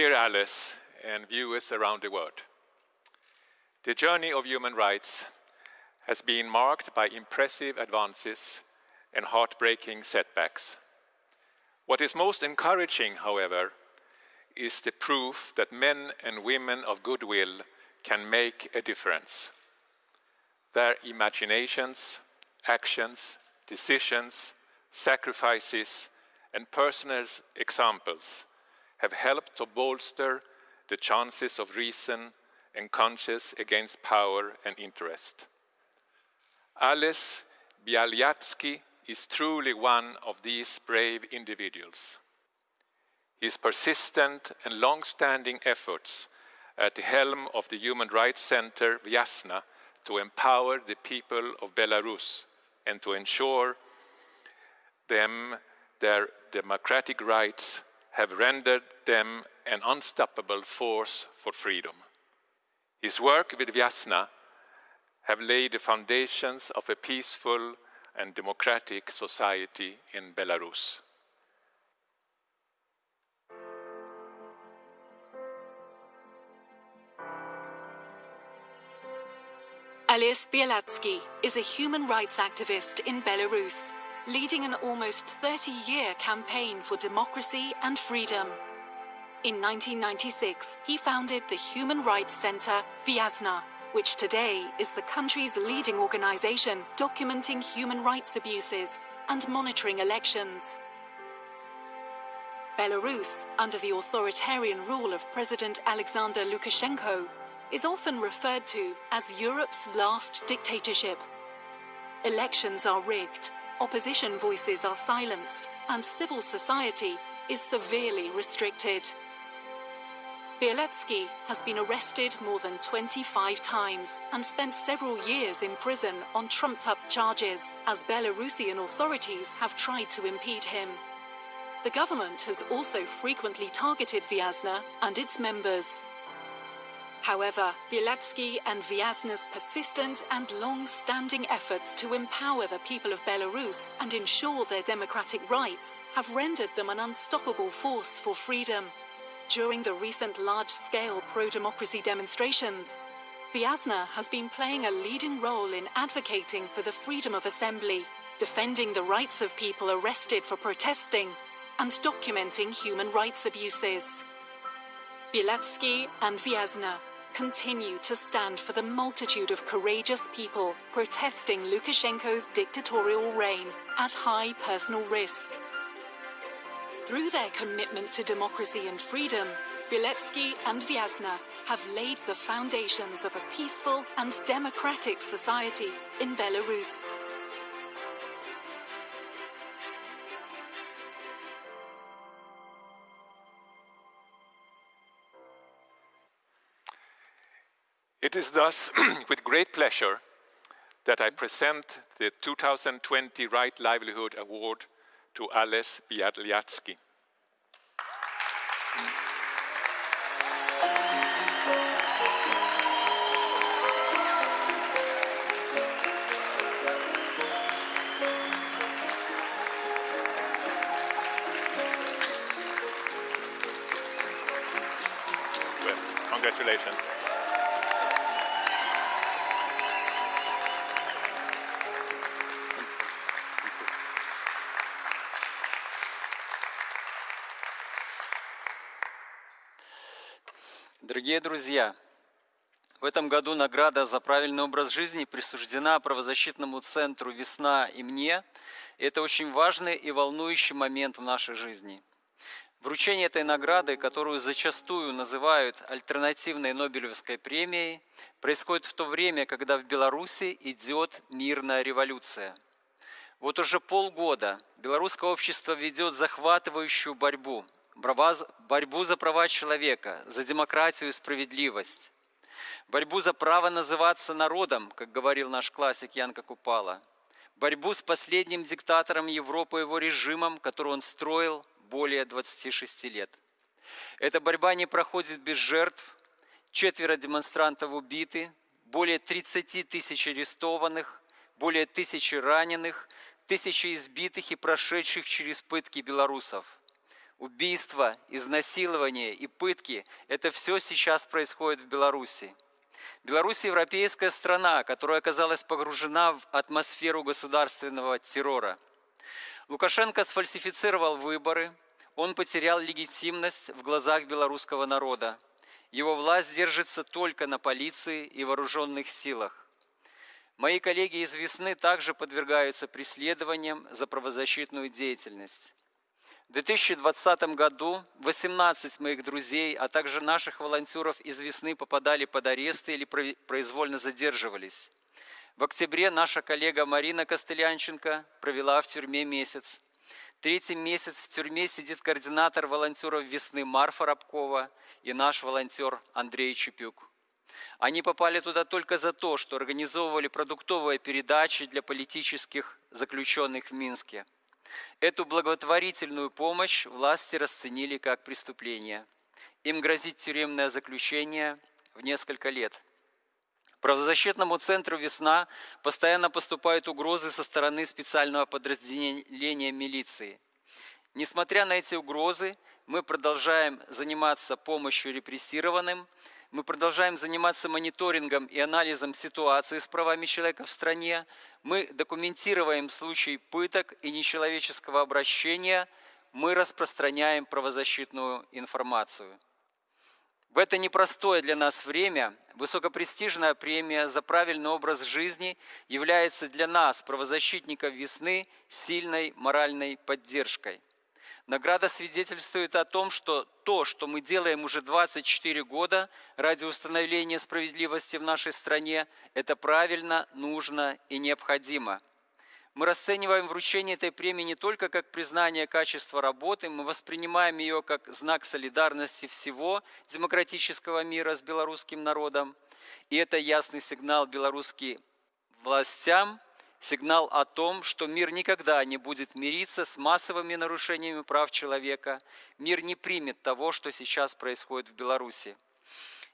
Dear Alice and viewers around the world, the journey of human rights has been marked by impressive advances and heartbreaking setbacks. What is most encouraging, however, is the proof that men and women of goodwill can make a difference. Their imaginations, actions, decisions, sacrifices, and personal examples have helped to bolster the chances of reason and conscience against power and interest. Alice Bialyatsky is truly one of these brave individuals. His persistent and long-standing efforts at the helm of the Human Rights Center Vyasna to empower the people of Belarus and to ensure them their democratic rights have rendered them an unstoppable force for freedom. His work with Vyasna have laid the foundations of a peaceful and democratic society in Belarus. Alice Bielatsky is a human rights activist in Belarus, leading an almost 30-year campaign for democracy and freedom. In 1996, he founded the Human Rights Center Vyazna, which today is the country's leading organization documenting human rights abuses and monitoring elections. Belarus, under the authoritarian rule of President Alexander Lukashenko, is often referred to as Europe's last dictatorship. Elections are rigged, opposition voices are silenced, and civil society is severely restricted. Bieletsky has been arrested more than 25 times and spent several years in prison on trumped-up charges as Belarusian authorities have tried to impede him. The government has also frequently targeted Vyazna and its members. However, Bielatsky and Vyazna's persistent and long-standing efforts to empower the people of Belarus and ensure their democratic rights have rendered them an unstoppable force for freedom. During the recent large-scale pro-democracy demonstrations, Vyazna has been playing a leading role in advocating for the freedom of assembly, defending the rights of people arrested for protesting, and documenting human rights abuses. Bielatsky and Vyazna continue to stand for the multitude of courageous people protesting Lukashenko's dictatorial reign at high personal risk. Through their commitment to democracy and freedom, Biletsky and Vyazna have laid the foundations of a peaceful and democratic society in Belarus. It is thus with great pleasure that I present the 2020 Right Livelihood Award to Ales Bialyatsky. Congratulations. Дорогие друзья, в этом году награда за правильный образ жизни присуждена правозащитному центру «Весна» и мне. Это очень важный и волнующий момент в нашей жизни. Вручение этой награды, которую зачастую называют альтернативной Нобелевской премией, происходит в то время, когда в Беларуси идет мирная революция. Вот уже полгода белорусское общество ведет захватывающую борьбу – борьбу за права человека, за демократию и справедливость, борьбу за право называться народом, как говорил наш классик Янка Купала, борьбу с последним диктатором Европы и его режимом, который он строил более 26 лет. Эта борьба не проходит без жертв, четверо демонстрантов убиты, более 30 тысяч арестованных, более тысячи раненых, тысячи избитых и прошедших через пытки белорусов – убийства, изнасилования и пытки – это все сейчас происходит в Беларуси. Беларусь – европейская страна, которая оказалась погружена в атмосферу государственного террора. Лукашенко сфальсифицировал выборы, он потерял легитимность в глазах белорусского народа. Его власть держится только на полиции и вооруженных силах. Мои коллеги из «Весны» также подвергаются преследованиям за правозащитную деятельность. В 2020 году 18 моих друзей, а также наших волонтеров из «Весны» попадали под аресты или произвольно задерживались. В октябре наша коллега Марина Костылянченко провела в тюрьме месяц. Третий месяц в тюрьме сидит координатор волонтеров «Весны» Марфа Рабкова и наш волонтер Андрей Чепюк. Они попали туда только за то, что организовывали продуктовые передачи для политических заключенных в Минске – Эту благотворительную помощь власти расценили как преступление. Им грозит тюремное заключение в несколько лет. Правозащитному центру «Весна» постоянно поступают угрозы со стороны специального подразделения милиции. Несмотря на эти угрозы, мы продолжаем заниматься помощью репрессированным – мы продолжаем заниматься мониторингом и анализом ситуации с правами человека в стране. Мы документируем случаи пыток и нечеловеческого обращения. Мы распространяем правозащитную информацию. В это непростое для нас время высокопрестижная премия за правильный образ жизни является для нас, правозащитников весны, сильной моральной поддержкой. Награда свидетельствует о том, что то, что мы делаем уже 24 года ради установления справедливости в нашей стране, это правильно, нужно и необходимо. Мы расцениваем вручение этой премии не только как признание качества работы, мы воспринимаем ее как знак солидарности всего демократического мира с белорусским народом. И это ясный сигнал белорусским властям – сигнал о том, что мир никогда не будет мириться с массовыми нарушениями прав человека, мир не примет того, что сейчас происходит в Беларуси.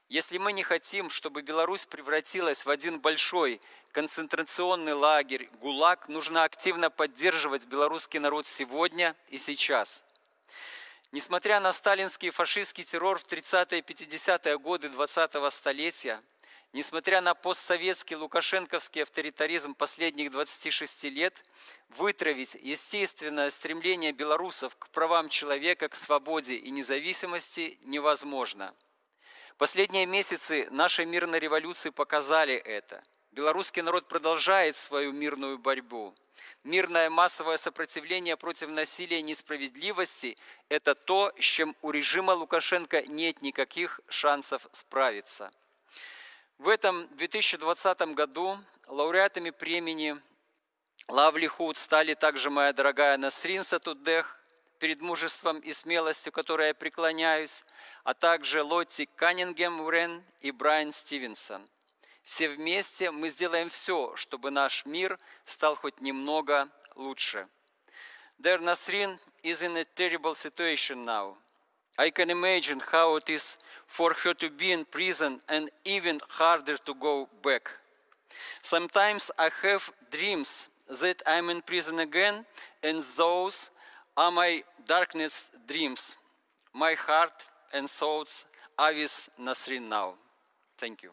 Если мы не хотим, чтобы Беларусь превратилась в один большой концентрационный лагерь, ГУЛАГ, нужно активно поддерживать белорусский народ сегодня и сейчас. Несмотря на сталинский фашистский террор в 30-е и 50-е годы 20-го столетия, несмотря на постсоветский лукашенковский авторитаризм последних 26 лет, вытравить естественное стремление белорусов к правам человека, к свободе и независимости невозможно. Последние месяцы нашей мирной революции показали это. Белорусский народ продолжает свою мирную борьбу. Мирное массовое сопротивление против насилия и несправедливости – это то, с чем у режима Лукашенко нет никаких шансов справиться. В этом 2020 году лауреатами премии Лавли Худ стали также моя дорогая Насрин Сатудех, перед мужеством и смелостью, которой я преклоняюсь, а также Лотти Каннингем Урен и Брайан Стивенсон. Все вместе мы сделаем все, чтобы наш мир стал хоть немного лучше. Their Nasrin is in a terrible situation now – I can imagine how it is for her to be in prison and even harder to go back. Sometimes I have dreams that I'm in prison again, and those are my darkness dreams. My heart and thoughts are with Nasrin now. Thank you.